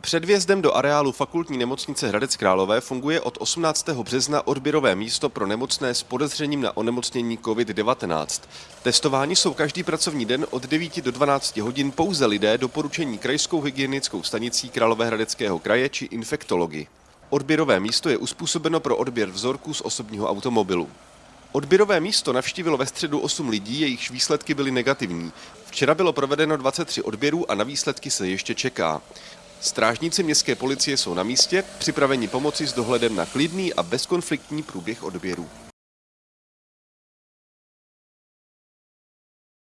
Před vjezdem do areálu fakultní nemocnice Hradec Králové funguje od 18. března odběrové místo pro nemocné s podezřením na onemocnění COVID-19. Testováni jsou každý pracovní den od 9 do 12 hodin pouze lidé doporučení krajskou hygienickou stanicí Královéhradeckého kraje či infektologi. Odběrové místo je uspůsobeno pro odběr vzorků z osobního automobilu. Odběrové místo navštívilo ve středu 8 lidí, jejichž výsledky byly negativní. Včera bylo provedeno 23 odběrů a na výsledky se ještě čeká. Strážníci městské policie jsou na místě, připraveni pomoci s dohledem na klidný a bezkonfliktní průběh odběru.